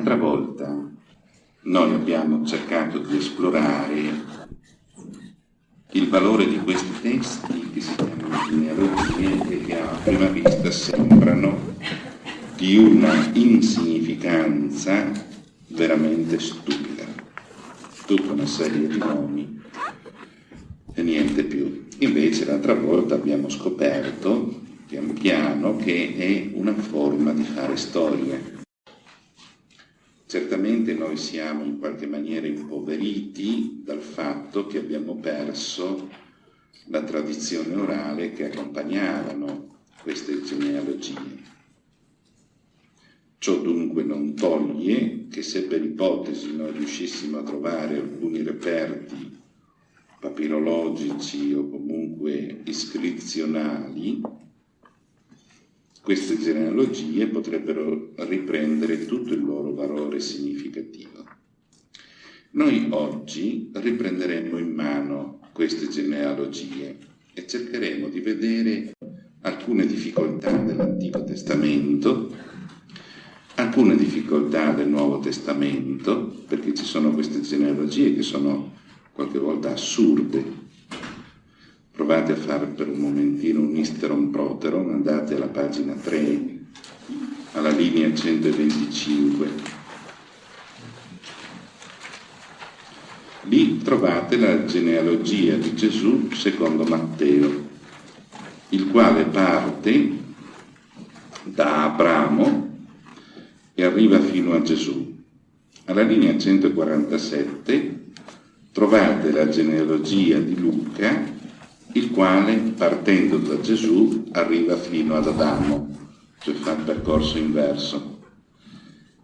L'altra volta noi abbiamo cercato di esplorare il valore di questi testi che si chiamano genealogie e che a prima vista sembrano di una insignificanza veramente stupida. Tutta una serie di nomi e niente più. Invece l'altra volta abbiamo scoperto pian piano che è una forma di fare storia. Certamente noi siamo in qualche maniera impoveriti dal fatto che abbiamo perso la tradizione orale che accompagnavano queste genealogie. Ciò dunque non toglie che se per ipotesi noi riuscissimo a trovare alcuni reperti papirologici o comunque iscrizionali, queste genealogie potrebbero riprendere tutto il loro valore significativo. Noi oggi riprenderemo in mano queste genealogie e cercheremo di vedere alcune difficoltà dell'Antico Testamento, alcune difficoltà del Nuovo Testamento, perché ci sono queste genealogie che sono qualche volta assurde. Provate a fare per un momentino un isteron proteron, andate alla pagina 3, alla linea 125. Lì trovate la genealogia di Gesù secondo Matteo, il quale parte da Abramo e arriva fino a Gesù. Alla linea 147 trovate la genealogia di Luca, il quale partendo da Gesù arriva fino ad Adamo, cioè fa il percorso inverso.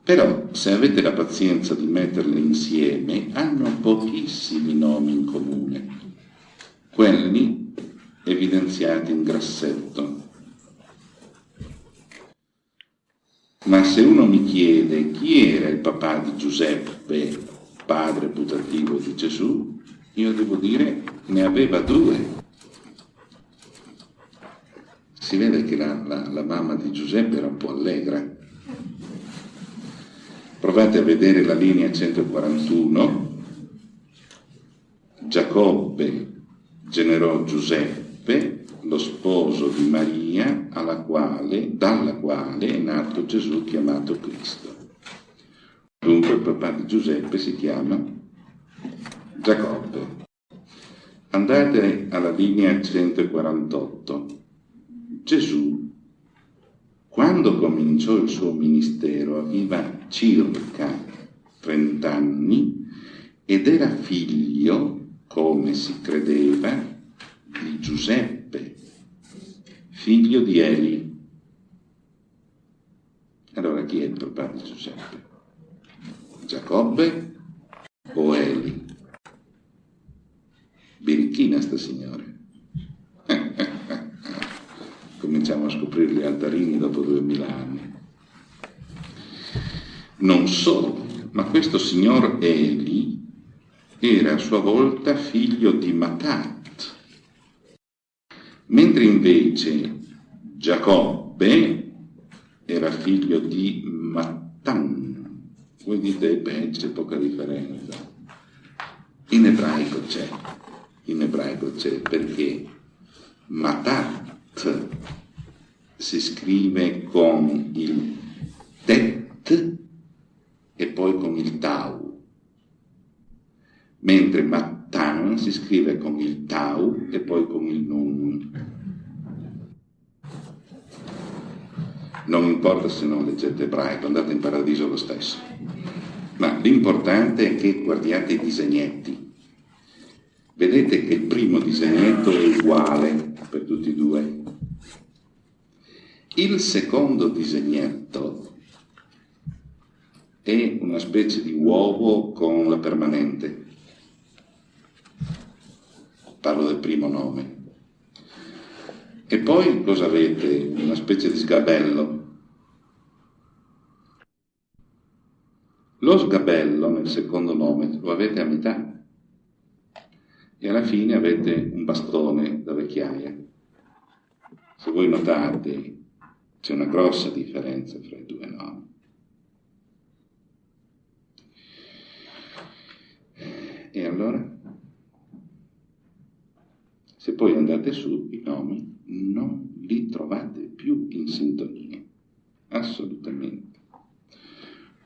Però se avete la pazienza di metterle insieme, hanno pochissimi nomi in comune, quelli evidenziati in grassetto. Ma se uno mi chiede chi era il papà di Giuseppe padre putativo di Gesù, io devo dire ne aveva due. Si vede che la, la, la mamma di Giuseppe era un po' allegra. Provate a vedere la linea 141. Giacobbe generò Giuseppe, lo sposo di Maria, quale, dalla quale è nato Gesù chiamato Cristo. Dunque il papà di Giuseppe si chiama Giacobbe. Andate alla linea 148. Gesù, quando cominciò il suo ministero, aveva circa 30 anni ed era figlio, come si credeva, di Giuseppe, figlio di Eli. Allora chi è il papà di Giuseppe? Giacobbe o Eli? Birichina sta signore. Cominciamo a scoprire gli altarini dopo duemila anni. Non solo, ma questo signor Eli era a sua volta figlio di Matat, mentre invece Giacobbe era figlio di Mattan. Voi dite, beh, c'è poca differenza. In ebraico c'è, in ebraico c'è perché Matat si scrive con il tet e poi con il tau, mentre Mattan si scrive con il tau e poi con il nun. Non importa se non leggete ebraico, andate in paradiso lo stesso. Ma l'importante è che guardiate i disegnetti. Vedete che il primo disegnetto è uguale per tutti e due. Il secondo disegnetto è una specie di uovo con la permanente. Parlo del primo nome. E poi cosa avete? Una specie di sgabello. Lo sgabello nel secondo nome lo avete a metà e alla fine avete un bastone da vecchiaia. Se voi notate c'è una grossa differenza fra i due nomi. E allora? Se poi andate su, i nomi non li trovate più in sintonia, assolutamente.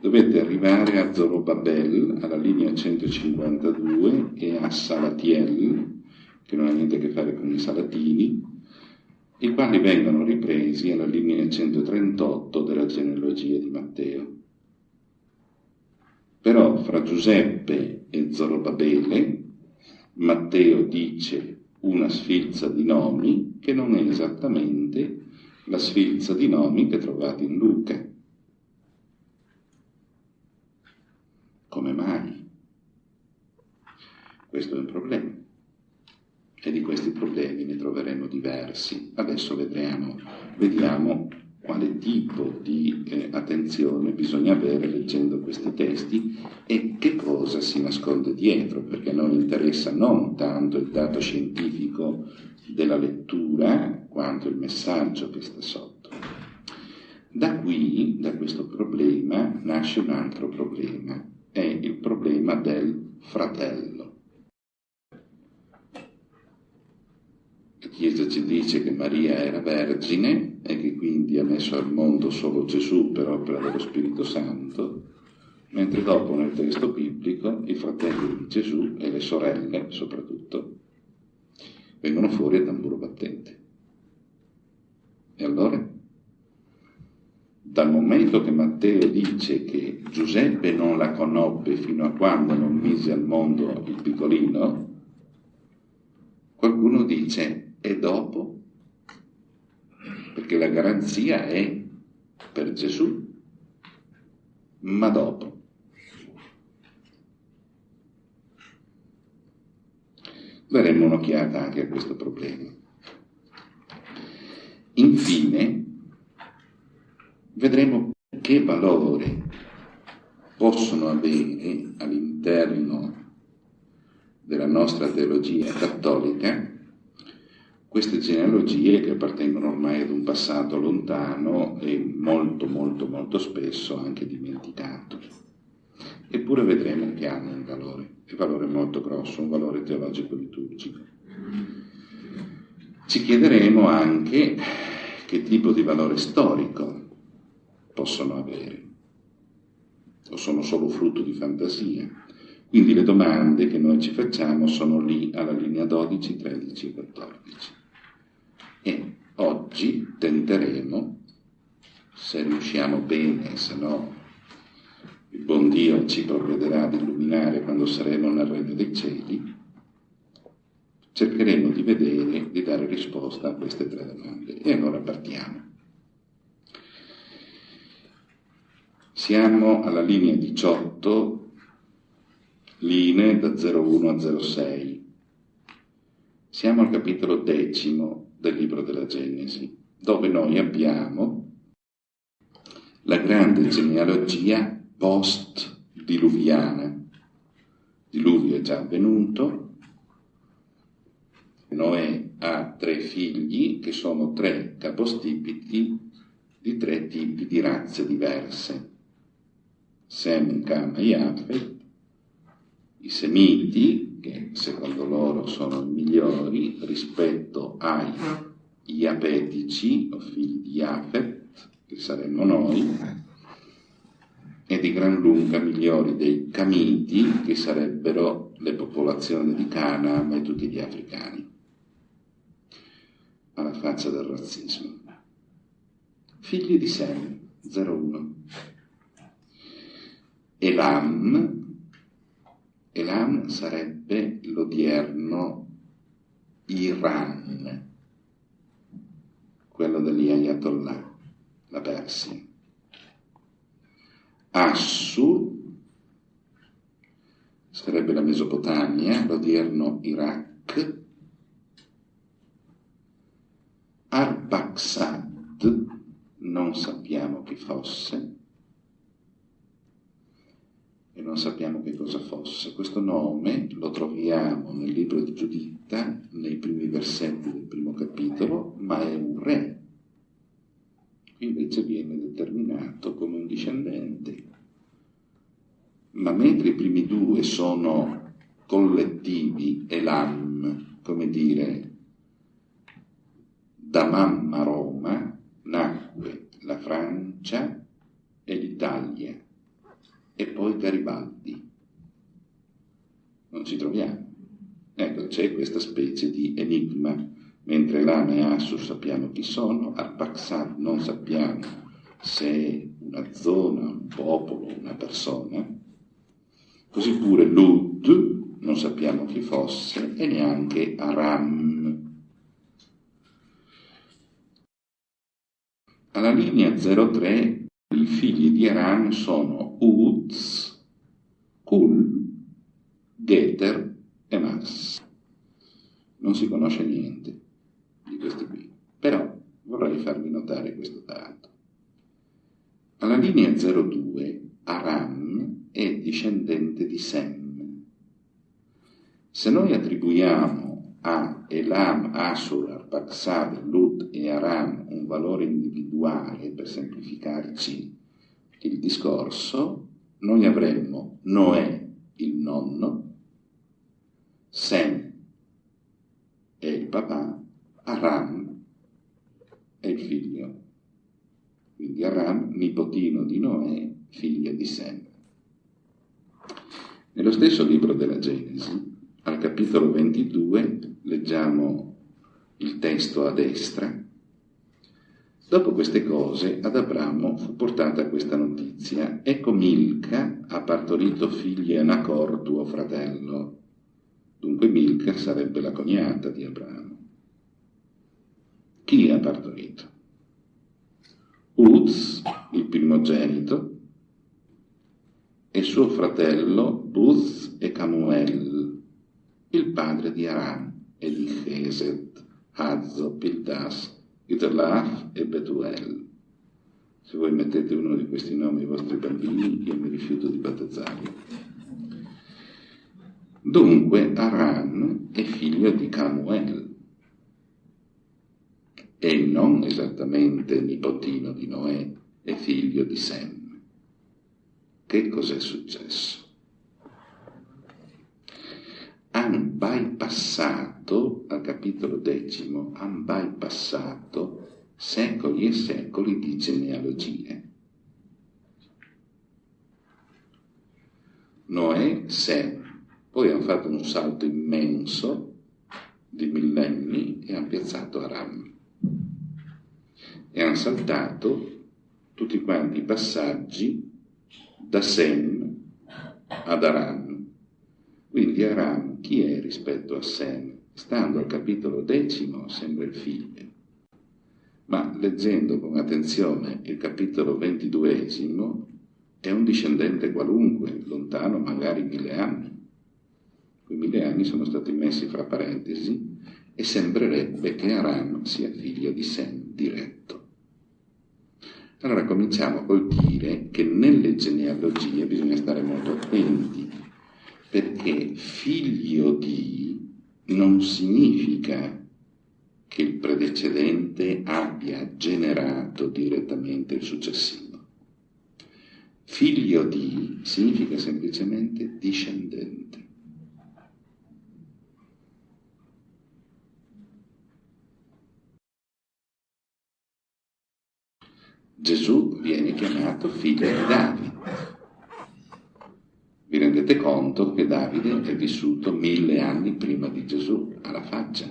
Dovete arrivare a Zorobabel, alla linea 152, e a Salatiel, che non ha niente a che fare con i Salatini, i quali vengono ripresi alla linea 138 della genealogia di Matteo. Però fra Giuseppe e Zorobabele, Matteo dice una sfilza di nomi che non è esattamente la sfilza di nomi che trovate in Luca. Come mai? Questo è un problema. E di questi problemi ne troveremo diversi. Adesso vedremo, vediamo quale tipo di eh, attenzione bisogna avere leggendo questi testi e che cosa si nasconde dietro, perché a noi interessa non tanto il dato scientifico della lettura quanto il messaggio che sta sotto. Da qui, da questo problema, nasce un altro problema, è il problema del fratello. La Chiesa ci dice che Maria era vergine e che quindi ha messo al mondo solo Gesù per opera dello Spirito Santo, mentre dopo nel testo biblico i fratelli di Gesù e le sorelle soprattutto vengono fuori a tamburo battente. E allora? Dal momento che Matteo dice che Giuseppe non la conobbe fino a quando non mise al mondo il piccolino, qualcuno dice e dopo? Perché la garanzia è per Gesù, ma dopo. Daremo un'occhiata anche a questo problema. Infine, vedremo che valore possono avere all'interno della nostra teologia cattolica queste genealogie che appartengono ormai ad un passato lontano e molto molto molto spesso anche dimenticato. Eppure vedremo che hanno un valore, un valore molto grosso, un valore teologico-liturgico. Ci chiederemo anche che tipo di valore storico possono avere, o sono solo frutto di fantasia. Quindi le domande che noi ci facciamo sono lì alla linea 12, 13 e 14. E oggi tenteremo, se riusciamo bene, se no il buon Dio ci provvederà ad illuminare quando saremo nel regno dei cieli, cercheremo di vedere, di dare risposta a queste tre domande. E allora partiamo. Siamo alla linea 18, linee da 01 a 06. Siamo al capitolo decimo del libro della Genesi, dove noi abbiamo la grande genealogia post-diluviana. Diluvio è già avvenuto, Noè ha tre figli che sono tre capostipiti di tre tipi di razze diverse. Sem, Cam e Yafet, i Semiti, che secondo loro sono migliori rispetto ai Iapetici, o figli di Iafet, che saremmo noi, e di gran lunga migliori dei Camiti, che sarebbero le popolazioni di Canaan e tutti gli africani. Alla faccia del razzismo. Figli di Sem, 01. Elam, Elam sarebbe l'odierno Iran, quello degli Ayatollah, la Persia. Assur sarebbe la Mesopotamia, l'odierno Iraq. Arbaxad, non sappiamo chi fosse, e non sappiamo che cosa fosse. Questo nome lo troviamo nel libro di Giuditta, nei primi versetti del primo capitolo, ma è un re. Qui invece viene determinato come un discendente. Ma mentre i primi due sono collettivi Elam, come dire, da mamma Roma nacque la Francia e l'Italia e poi Garibaldi. Non ci troviamo. Ecco, c'è questa specie di enigma, mentre Lama e Assus sappiamo chi sono, Arpaxad non sappiamo se è una zona, un popolo, una persona, così pure Lud non sappiamo chi fosse e neanche Aram. Alla linea 03 i figli di Aram sono Uz, Kul, Geter e Mars. Non si conosce niente di questi qui, però vorrei farvi notare questo dato. Alla linea 02 Aram è discendente di Sem. Se noi attribuiamo a Elam, Asur, Arpaxad, Lut e Aram un valore individuale per semplificarci il discorso, noi avremmo Noè, il nonno, Sem è il papà, Aram è il figlio. Quindi Aram, nipotino di Noè, figlio di Sem. Nello stesso libro della Genesi, al capitolo 22, leggiamo il testo a destra. Dopo queste cose ad Abramo fu portata questa notizia. Ecco Milca ha partorito figli a Nacor, tuo fratello. Dunque Milca sarebbe la cognata di Abramo. Chi ha partorito? Uz, il primogenito, e suo fratello Buz e Camuel, il padre di Aram e di Chesed, Hazzo, Pildas, Italaf e Betuel. Se voi mettete uno di questi nomi ai vostri bambini, io mi rifiuto di battezzarli. Dunque Aran è figlio di Camuel e non esattamente nipotino di Noè, è figlio di Sem. Che cos'è successo? Han bypassato, al capitolo decimo, han bypassato secoli e secoli di genealogie. Noè, Sem, poi hanno fatto un salto immenso di millenni e hanno piazzato Aram. E hanno saltato tutti quanti i passaggi da Sem ad Aram. Quindi Aram chi è rispetto a Sem? Stando al capitolo decimo sembra il figlio. Ma leggendo con attenzione il capitolo ventiduesimo è un discendente qualunque, lontano magari mille anni quei mille anni sono stati messi fra parentesi e sembrerebbe che Aram sia figlio di Sem diretto. Allora cominciamo col dire che nelle genealogie bisogna stare molto attenti, perché figlio di non significa che il predecedente abbia generato direttamente il successivo. Figlio di significa semplicemente discendente. Gesù viene chiamato figlio di Davide. Vi rendete conto che Davide è vissuto mille anni prima di Gesù, alla faccia.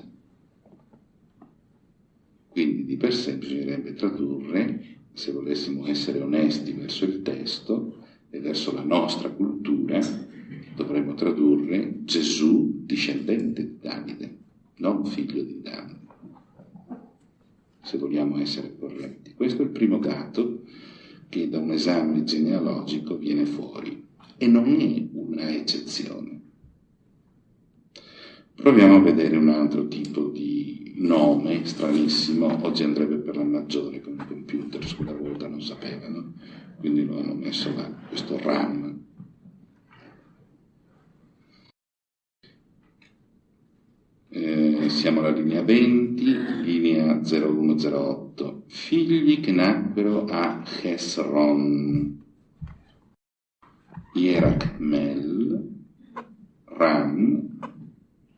Quindi di per sé bisognerebbe tradurre, se volessimo essere onesti verso il testo e verso la nostra cultura, dovremmo tradurre Gesù discendente di Davide, non figlio di Davide se vogliamo essere corretti. Questo è il primo dato che da un esame genealogico viene fuori e non è una eccezione. Proviamo a vedere un altro tipo di nome stranissimo, oggi andrebbe per la maggiore con il computer, sulla volta non sapevano, quindi lo hanno messo là, questo RAM. Eh, siamo alla linea 20, linea 0108. Figli che nacquero a Hesron, Yerachmel, Ram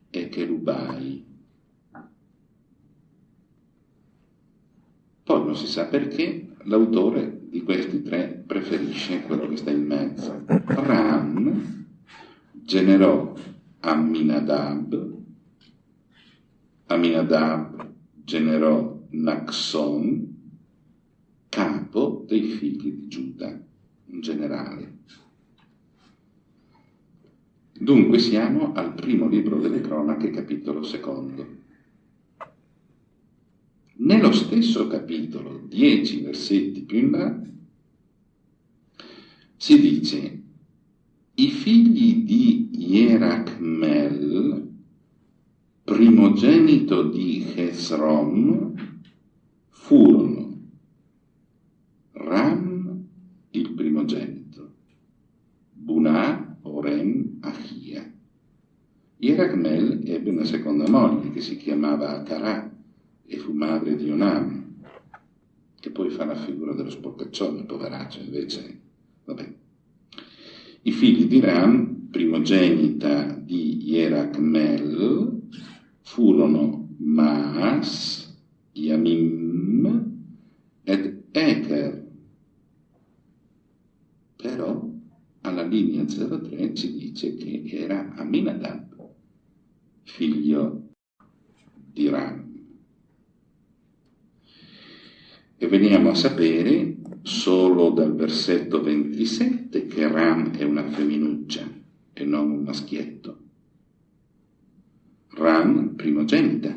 e Cherubai. Poi non si sa perché l'autore di questi tre preferisce quello che sta in mezzo. Ram generò Aminadab, Aminadab generò Naxon, capo dei figli di Giuda, in generale. Dunque siamo al primo libro delle cronache, capitolo secondo. Nello stesso capitolo, dieci versetti più in là, si dice i figli di Ierachmel, primogenito di Hezron, furono Ram, il primogenito, Achia. Ierachmel ebbe una seconda moglie che si chiamava Akarah e fu madre di Onam, che poi fa la figura dello sporcaccione, poveraccio, invece, vabbè. I figli di Ram, primogenita di Ierachmel, furono Maas, Yamim ed Eker. Però alla linea 03 ci dice che era Aminadab, figlio di Ram. E veniamo a sapere solo dal versetto 27 che Ram è una femminuccia e non un maschietto. Ram, primogenita.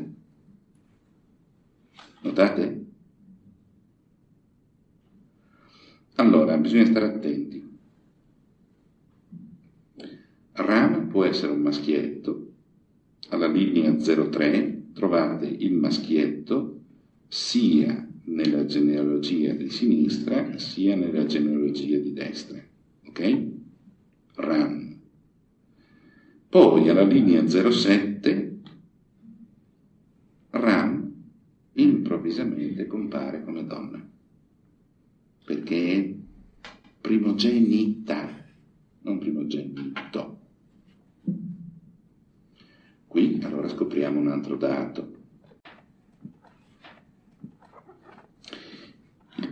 Notate? Allora, bisogna stare attenti. Ram può essere un maschietto. Alla linea 03 trovate il maschietto sia nella genealogia di sinistra sia nella genealogia di destra. Ok? Ram. Poi alla linea 07 Ram improvvisamente compare come donna, perché è primogenita, non primogenito. Qui allora scopriamo un altro dato.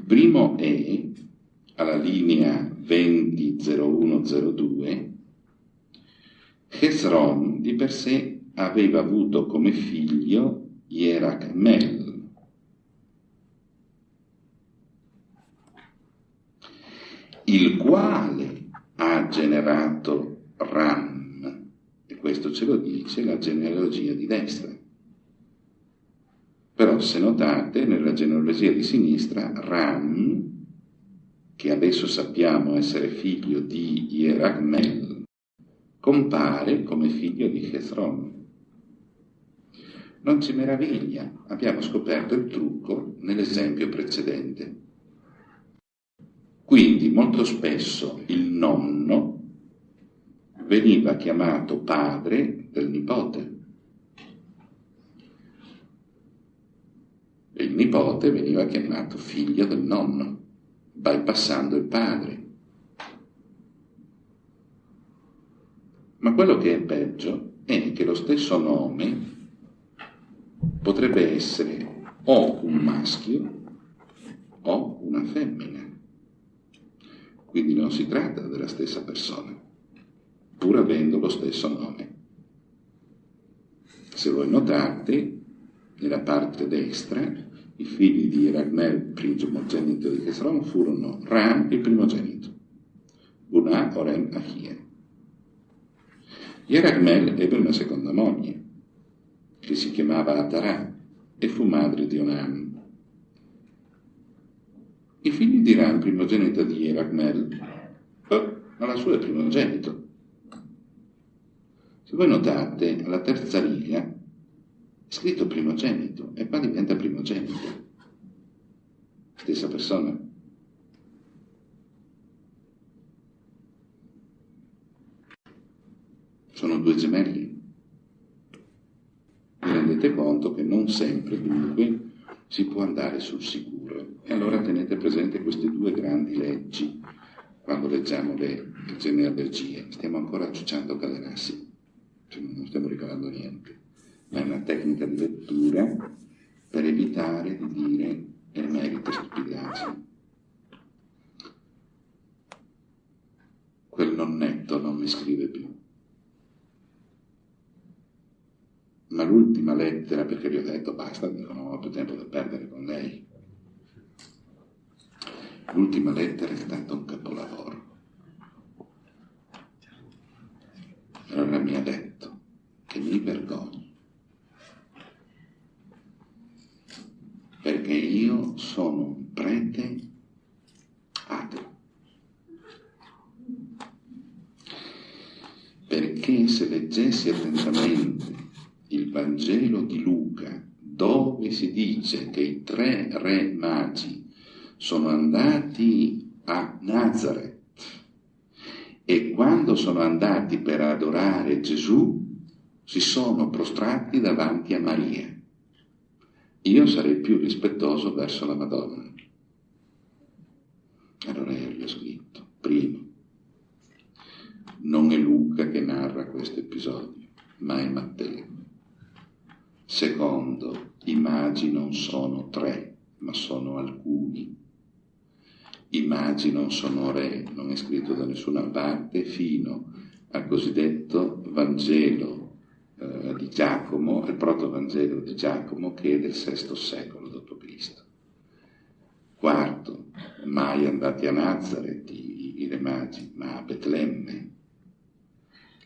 primo è alla linea 200102 Hezron di per sé aveva avuto come figlio Ierachmel. il quale ha generato Ram, questo ce lo dice la genealogia di destra. Però se notate nella genealogia di sinistra Ram, che adesso sappiamo essere figlio di Ieragmel, compare come figlio di Hezron. Non ci meraviglia, abbiamo scoperto il trucco nell'esempio precedente. Quindi molto spesso il nonno veniva chiamato padre del nipote. e il nipote veniva chiamato figlio del nonno, bypassando il padre. Ma quello che è peggio è che lo stesso nome potrebbe essere o un maschio o una femmina. Quindi non si tratta della stessa persona, pur avendo lo stesso nome. Se voi notate, nella parte destra, i figli di Ragmel, primogenito di Chesron, furono Ram, il primogenito, Bunà, Orem, Achia. Yeragmel ebbe una seconda moglie, che si chiamava Atarà, e fu madre di Onam. I figli di Ram, primogenito di Yeragmel, oh, la sua è primogenito. Se voi notate, alla terza riga scritto primogenito e qua diventa primogenito. Stessa persona. Sono due gemelli. Vi rendete conto che non sempre dunque si può andare sul sicuro. E allora tenete presente queste due grandi leggi quando leggiamo le genealogie. Stiamo ancora ciucciando Cadenassi. Cioè non stiamo rivelando niente, ma è una tecnica di lettura per evitare di dire emerite stupidaggini. Quel nonnetto non mi scrive più. Ma l'ultima lettera, perché gli ho detto basta, non ho più tempo da perdere con lei. L'ultima lettera è stata un capolavoro. Allora mi ha detto che mi vergogno perché io sono un prete ateo. Perché se leggessi attentamente il Vangelo di Luca, dove si dice che i tre re magi sono andati a Nazareth e quando sono andati per adorare Gesù si sono prostrati davanti a Maria io sarei più rispettoso verso la Madonna. Allora io gli ho scritto, primo, non è Luca che narra questo episodio, ma è Matteo. Secondo, i magi non sono tre, ma sono alcuni. I magi non sono re, non è scritto da nessuna parte, fino al cosiddetto Vangelo eh, di Giacomo, il protovangelo di Giacomo che è del VI secolo d.C. Quarto, mai andati a Nazareth i, i re magi, ma a Betlemme.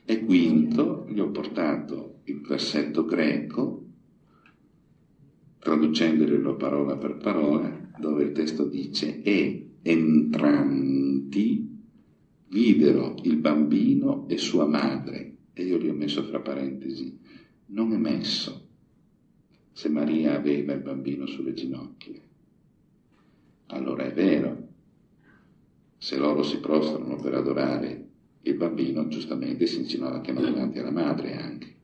E quinto, gli ho portato il versetto greco, traducendolo parola per parola, dove il testo dice e entranti videro il bambino e sua madre e io li ho messo fra parentesi, non è messo se Maria aveva il bambino sulle ginocchia. Allora è vero, se loro si prostrano per adorare il bambino, giustamente si inginocchiano davanti alla madre anche,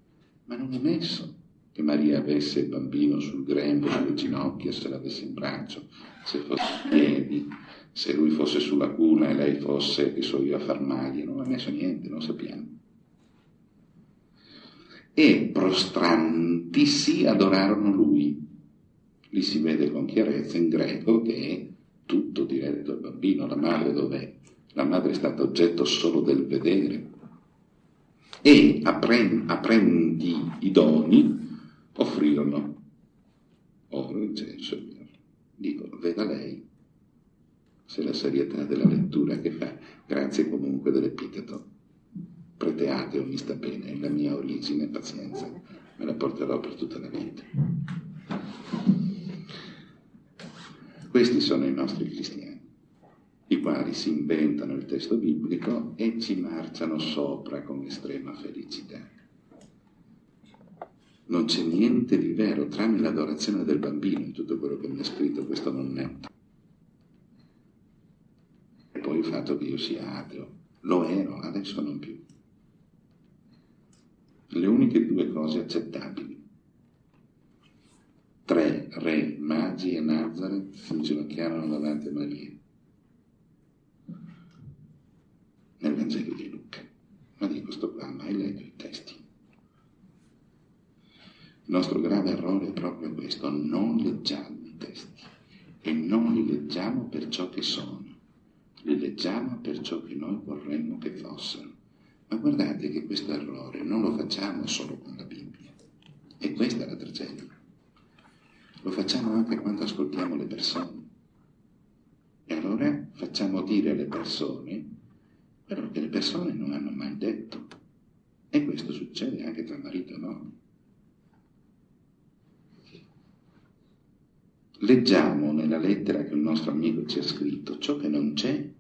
ma non è messo che Maria avesse il bambino sul grembo, sulle ginocchia, se l'avesse in braccio, se fosse in piedi, se lui fosse sulla cuna e lei fosse, che so io, a far maglie, non è messo niente, non sappiamo e prostrantisi adorarono lui. Lì si vede con chiarezza in greco che tutto diretto al bambino, la madre dov'è? La madre è stata oggetto solo del vedere. E apprendi i doni offrirono oro, incenso Dico, veda lei se la serietà della lettura che fa, grazie comunque dell'epiteto prete o mi sta bene, la mia origine, pazienza, me la porterò per tutta la vita. Questi sono i nostri cristiani, i quali si inventano il testo biblico e ci marciano sopra con estrema felicità. Non c'è niente di vero tranne l'adorazione del bambino in tutto quello che mi ha scritto questo nonnetto. E poi il fatto che io sia ateo. Lo ero, adesso non più le uniche due cose accettabili. Tre re, magi e Nazareth si inginocchiarono davanti a Maria. Nel Vangelo di Luca. Ma dico sto qua, mai letto i testi. Il nostro grave errore è proprio questo, non leggiamo i testi e non li leggiamo per ciò che sono, li leggiamo per ciò che noi vorremmo che fossero. Ma guardate che questo errore non lo facciamo solo con la Bibbia. E questa è la tragedia. Lo facciamo anche quando ascoltiamo le persone. E allora facciamo dire alle persone quello che le persone non hanno mai detto. E questo succede anche tra marito e moglie. Leggiamo nella lettera che il nostro amico ci ha scritto ciò che non c'è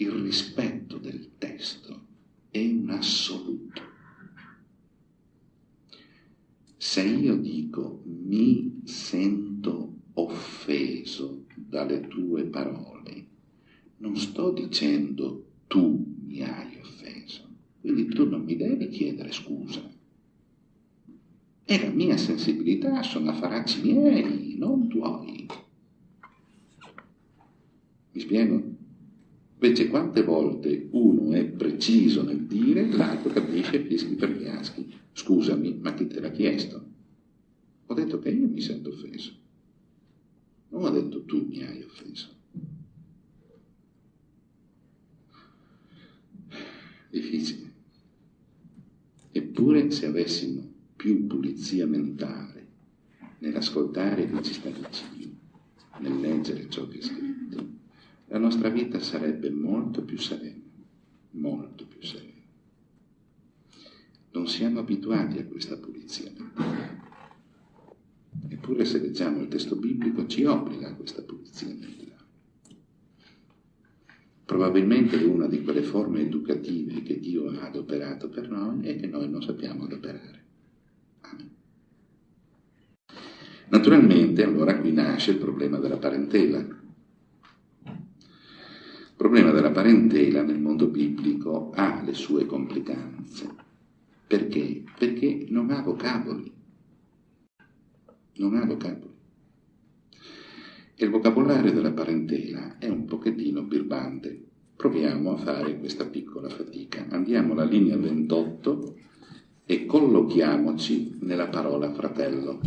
il rispetto del testo è un assoluto. Se io dico mi sento offeso dalle tue parole, non sto dicendo tu mi hai offeso, quindi tu non mi devi chiedere scusa. È la mia sensibilità, sono affaracci miei, non tuoi. Mi spiego? Invece quante volte uno è preciso nel dire, l'altro capisce fischi per fiaschi. Scusami, ma chi te l'ha chiesto? Ho detto che io mi sento offeso. Non ho detto tu mi hai offeso. Difficile. Eppure se avessimo più pulizia mentale nell'ascoltare chi ci sta vicino, nel leggere ciò che è scritto, la nostra vita sarebbe molto più serena, molto più serena. Non siamo abituati a questa pulizia. Eppure se leggiamo il testo biblico ci obbliga a questa pulizia mentale. Probabilmente una di quelle forme educative che Dio ha adoperato per noi e che noi non sappiamo adoperare. Amen. Naturalmente allora qui nasce il problema della parentela. Il problema della parentela nel mondo biblico ha le sue complicanze. Perché? Perché non ha vocaboli. Non ha vocaboli. E il vocabolario della parentela è un pochettino birbante. Proviamo a fare questa piccola fatica. Andiamo alla linea 28 e collochiamoci nella parola fratello.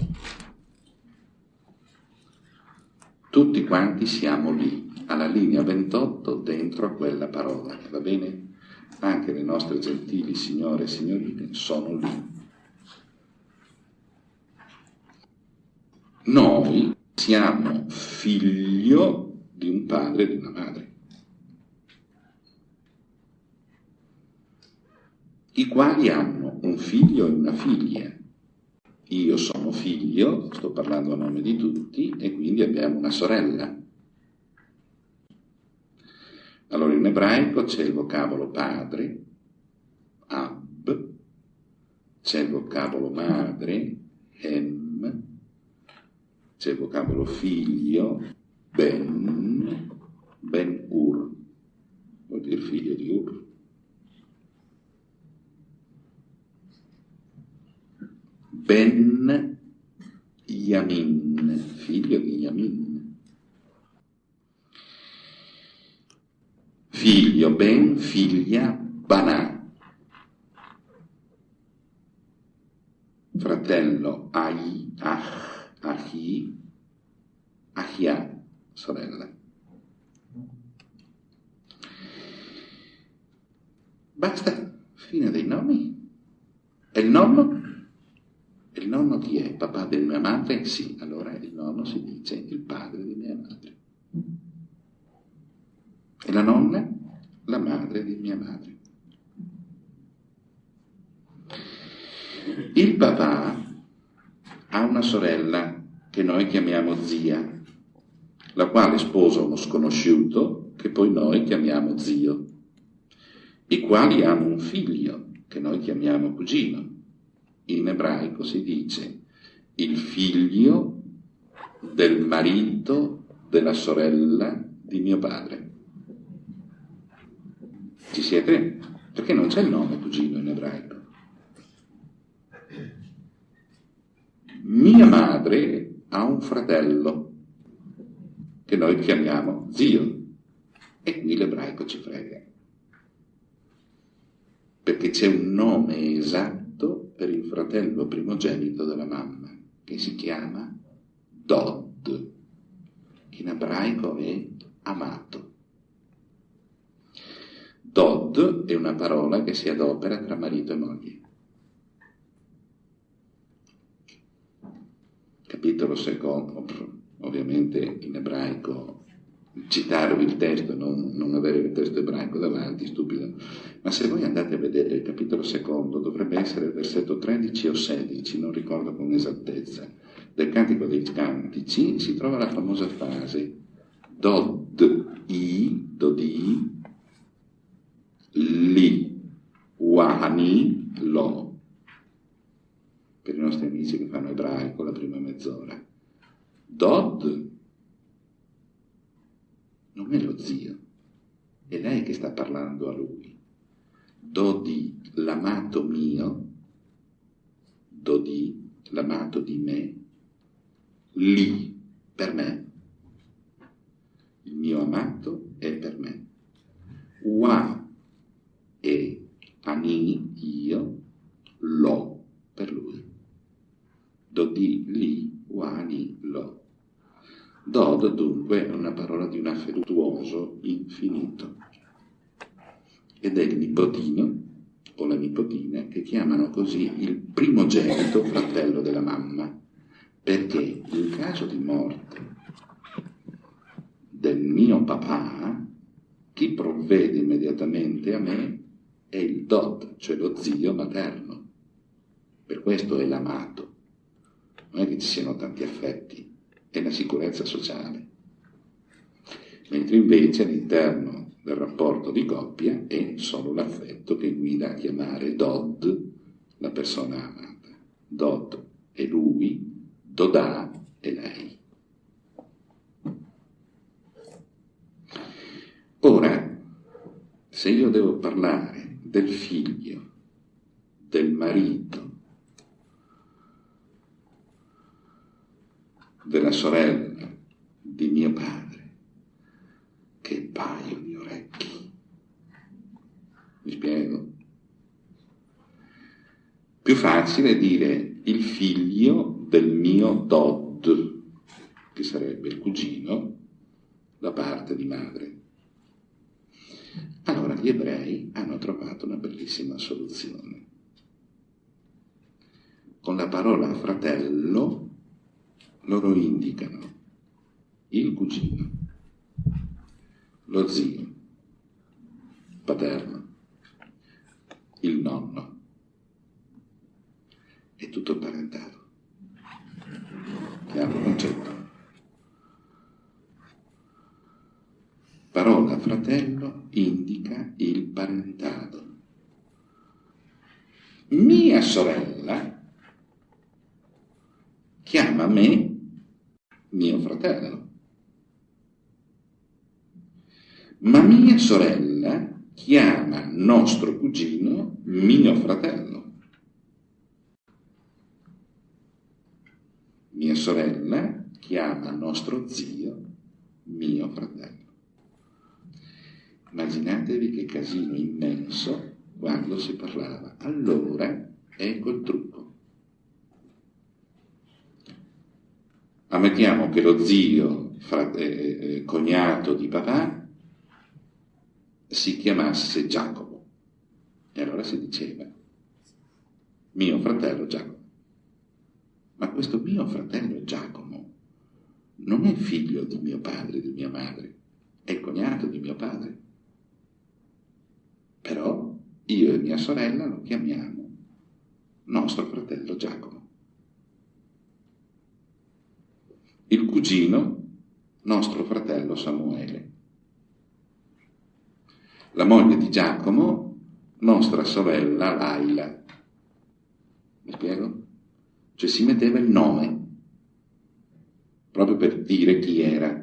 Tutti quanti siamo lì, alla linea 28, dentro a quella parola, va bene? Anche le nostre gentili signore e signorine sono lì. Noi siamo figlio di un padre e di una madre, i quali hanno un figlio e una figlia. Io sono figlio, sto parlando a nome di tutti, e quindi abbiamo una sorella. Allora in ebraico c'è il vocabolo padre, ab, c'è il vocabolo madre, hem, c'è il vocabolo figlio, ben, ben ur, vuol dire figlio di ur. Ben Yamin, figlio di Yamin. Figlio Ben, figlia Banà. Fratello Ai, Ah, Ahi, Ahia, sorella. Basta, fine dei nomi. E il nonno? Il nonno chi è? Papà di mia madre? Sì, allora il nonno si dice il padre di mia madre. E la nonna? La madre di mia madre. Il papà ha una sorella che noi chiamiamo zia, la quale sposa uno sconosciuto che poi noi chiamiamo zio, i quali hanno un figlio che noi chiamiamo cugino. In ebraico si dice il figlio del marito della sorella di mio padre. Ci siete? Perché non c'è il nome cugino in ebraico. Mia madre ha un fratello che noi chiamiamo zio e qui l'ebraico ci frega. Perché c'è un nome esatto per il fratello primogenito della mamma, che si chiama Dod. In ebraico è amato. Dod è una parola che si adopera tra marito e moglie. capitolo secondo, ovviamente in ebraico, citarvi il testo, non, non, avere il testo ebraico davanti, stupido, ma se voi andate a vedere il capitolo secondo, dovrebbe essere il versetto 13 o 16, non ricordo con esattezza, del Cantico dei Cantici, si trova la famosa frase Dod i, dodi, li, wahani, lo per i nostri amici che fanno ebraico la prima mezz'ora. Dod non è lo zio, è lei che sta parlando a lui. Dodi, l'amato mio, Dodi, l'amato di me, lì, per me. Il mio amato è per me. Wa e Ani, io, Lo per lui. Do di li, Wa, Ani, Lo. Dod dunque è una parola di un affettuoso infinito ed è il nipotino o la nipotina che chiamano così il primogenito fratello della mamma, perché in caso di morte del mio papà, chi provvede immediatamente a me è il dot, cioè lo zio materno. Per questo è l'amato. Non è che ci siano tanti affetti, è la sicurezza sociale. Mentre invece all'interno del rapporto di coppia è solo l'affetto che guida a chiamare Dod la persona amata. Dod è lui, Dodà è lei. Ora, se io devo parlare del figlio, del marito, della sorella di mio padre, che paio di orecchi. Mi spiego? Più facile dire il figlio del mio Dod, che sarebbe il cugino, da parte di madre. Allora gli ebrei hanno trovato una bellissima soluzione. Con la parola fratello loro indicano il cugino lo zio paterno, il nonno. È tutto parentato. Chiaro concetto. Parola fratello indica il parentato. Mia sorella chiama me mio fratello. Ma mia sorella chiama nostro cugino mio fratello. Mia sorella chiama nostro zio mio fratello. Immaginatevi che casino immenso quando si parlava. Allora ecco il trucco. Ammettiamo che lo zio, frate, eh, eh cognato di papà, si chiamasse Giacomo. E allora si diceva, mio fratello Giacomo. Ma questo mio fratello Giacomo non è figlio di mio padre e di mia madre, è cognato di mio padre. Però io e mia sorella lo chiamiamo nostro fratello Giacomo. Il cugino, nostro fratello Samuele la moglie di Giacomo, nostra sorella Laila. Mi spiego? Cioè si metteva il nome, proprio per dire chi era.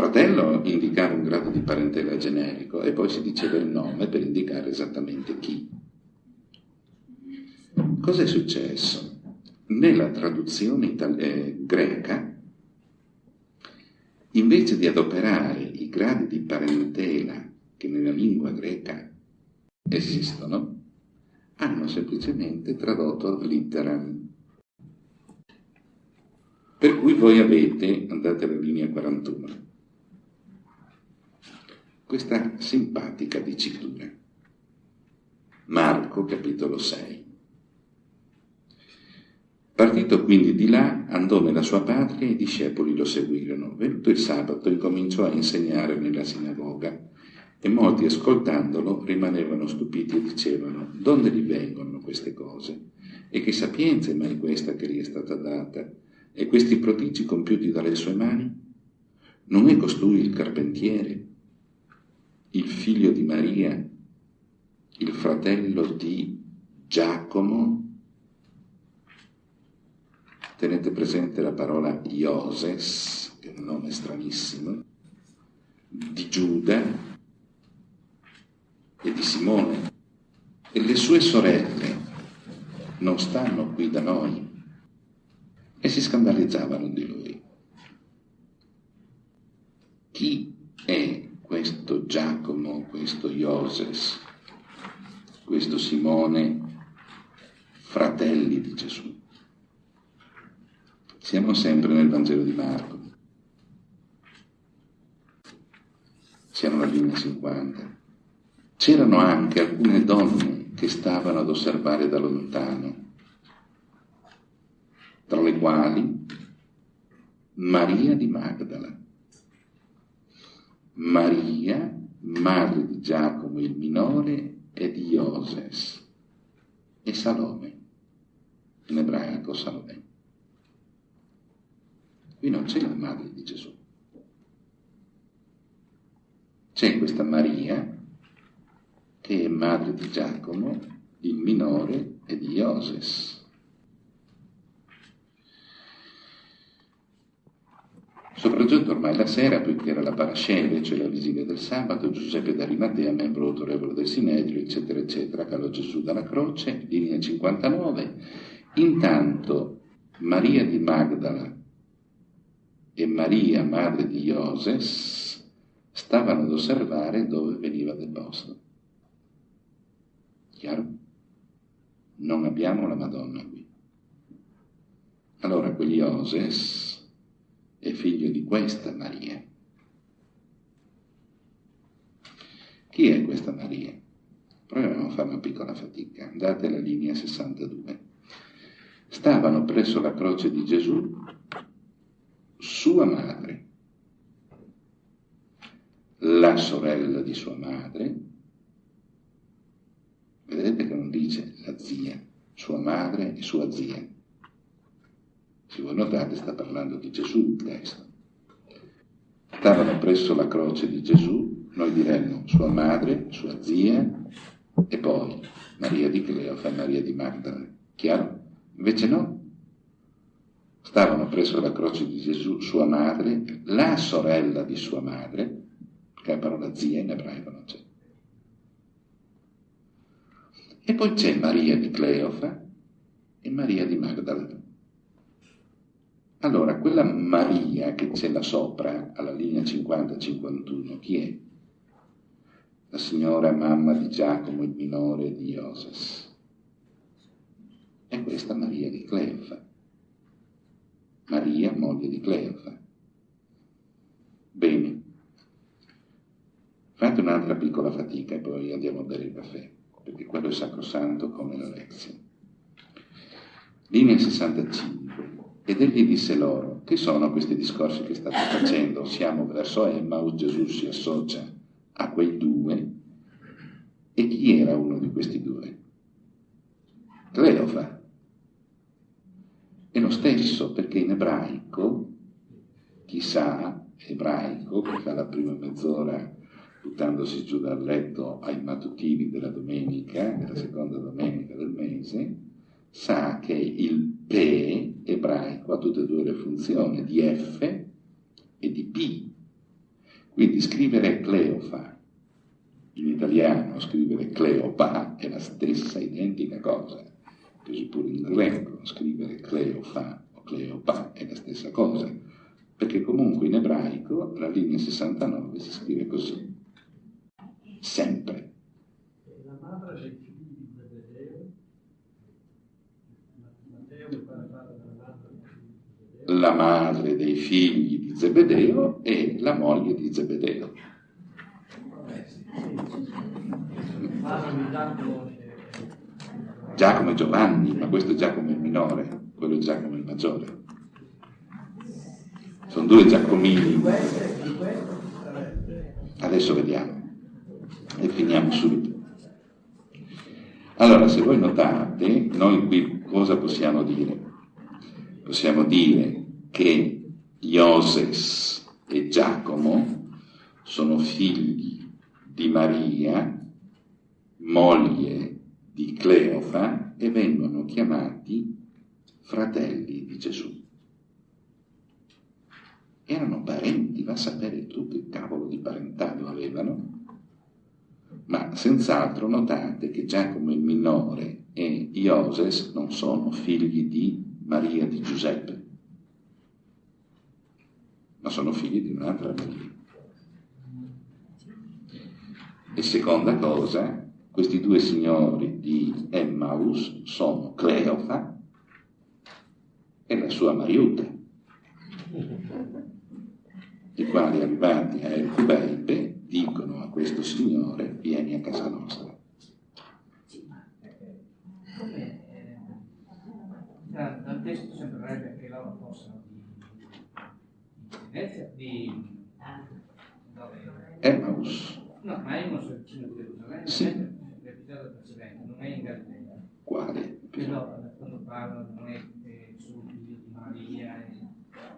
Fratello indicava un grado di parentela generico e poi si diceva il nome per indicare esattamente chi. Cos'è successo? Nella traduzione itali- eh, greca, invece di adoperare i gradi di parentela che nella lingua greca esistono, hanno semplicemente tradotto litteram. Per cui voi avete, andate alla linea 41, questa simpatica dicitura. Marco capitolo 6. Partito quindi di là, andò nella sua patria e i discepoli lo seguirono. Venuto il sabato, incominciò a insegnare nella sinagoga e molti ascoltandolo rimanevano stupiti e dicevano, donde gli vengono queste cose? E che sapienza è mai questa che gli è stata data? E questi prodigi compiuti dalle sue mani? Non è costui il carpentiere, il figlio di Maria, il fratello di Giacomo? Tenete presente la parola Ioses, che è un nome stranissimo, di Giuda, e di Simone e le sue sorelle non stanno qui da noi e si scandalizzavano di lui. Chi è questo Giacomo, questo Ioses, questo Simone, fratelli di Gesù. Siamo sempre nel Vangelo di Marco. Siamo alla linea 50. C'erano anche alcune donne che stavano ad osservare da lontano, tra le quali Maria di Magdala, Maria, madre di Giacomo il minore e di Ioses, e Salome, in ebraico Salome. Qui non c'è la madre di Gesù. C'è questa Maria che è madre di Giacomo, il minore e di Ioses. Sopraggiunto ormai la sera, poiché era la parascende, cioè la vigilia del sabato, Giuseppe d'Arimatea, membro autorevole del Sinedrio, eccetera, eccetera, calò Gesù dalla croce, linea 59. Intanto Maria di Magdala e Maria, madre di Ioses, stavano ad osservare dove veniva deposto. Chiaro? Non abbiamo la Madonna qui. Allora quegli Ioses è figlio di questa Maria. Chi è questa Maria? Proviamo a fare una piccola fatica. Andate alla linea 62. Stavano presso la croce di Gesù sua madre, la sorella di sua madre, vedete che non dice la zia, sua madre e sua zia, se voi notate sta parlando di Gesù il testo. Stavano presso la croce di Gesù, noi diremmo sua madre, sua zia e poi Maria di Cleofa e Maria di Magdala. Chiaro? Invece no. Stavano presso la croce di Gesù sua madre, la sorella di sua madre, che la parola zia in ebraico non c'è. E poi c'è Maria di Cleofa e Maria di Magdala. Allora, quella Maria che c'è là sopra, alla linea 50-51, chi è? La signora mamma di Giacomo il minore di Ioses. E questa Maria di Cleofa. Maria, moglie di Cleofa. Bene. Fate un'altra piccola fatica e poi andiamo a bere il caffè, perché quello è sacrosanto come la lezione. Linea 65. Ed egli disse loro, che sono questi discorsi che state facendo? Siamo verso Emmaus, Gesù si associa a quei due. E chi era uno di questi due? Cleofa. È lo stesso perché in ebraico, chissà, ebraico, che fa la prima mezz'ora buttandosi giù dal letto ai mattutini della domenica, della seconda domenica del mese, sa che il P ebraico ha tutte e due le funzioni di F e di P. Quindi scrivere Cleofa in italiano, scrivere Cleopa è la stessa identica cosa. Così pure in greco, scrivere Cleofa o Cleopa è la stessa cosa. Perché comunque in ebraico la linea 69 si scrive così. Sempre. La madre la madre dei figli di Zebedeo e la moglie di Zebedeo. Giacomo e Giovanni, ma questo è Giacomo il minore, quello è Giacomo il maggiore. Sono due Giacomini. Adesso vediamo e finiamo subito. Allora, se voi notate, noi qui cosa possiamo dire? Possiamo dire che Ioses e Giacomo sono figli di Maria, moglie di Cleofa, e vengono chiamati fratelli di Gesù. Erano parenti, va a sapere tu che cavolo di parentado avevano. Ma senz'altro notate che Giacomo il minore e Ioses non sono figli di Maria di Giuseppe ma sono figli di un'altra Maria. E seconda cosa, questi due signori di Emmaus sono Cleofa e la sua Mariuta, i quali arrivati a El Kubeibe dicono a questo signore vieni a casa nostra. dal testo sembrerebbe che loro fossero di Venezia, di Emmaus. No, ma Emmaus è vicino di Gerusalemme. Sì l'episodio precedente, non è in Galilea. Quale? Quello quando parlano non è eh, figli di Maria,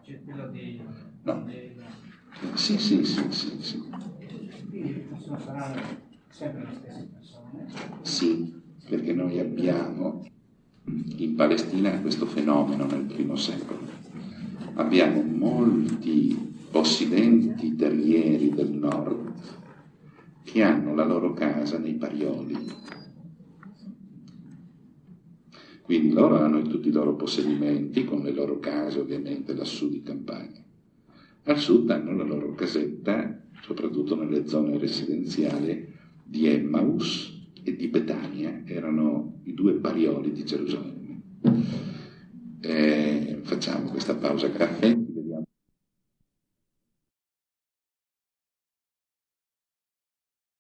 c'è quello di no. Sì, sì, sì, sì, sì. Quindi saranno sempre le stesse persone? Sì, perché noi abbiamo in Palestina questo fenomeno nel primo secolo. Abbiamo molti possidenti terrieri del nord che hanno la loro casa nei Parioli. Quindi loro hanno tutti i loro possedimenti, con le loro case ovviamente lassù di campagna. Al sud hanno la loro casetta, soprattutto nelle zone residenziali di Emmaus e di Betania, erano i due Parioli di Gerusalemme. Eh, facciamo questa pausa caffè.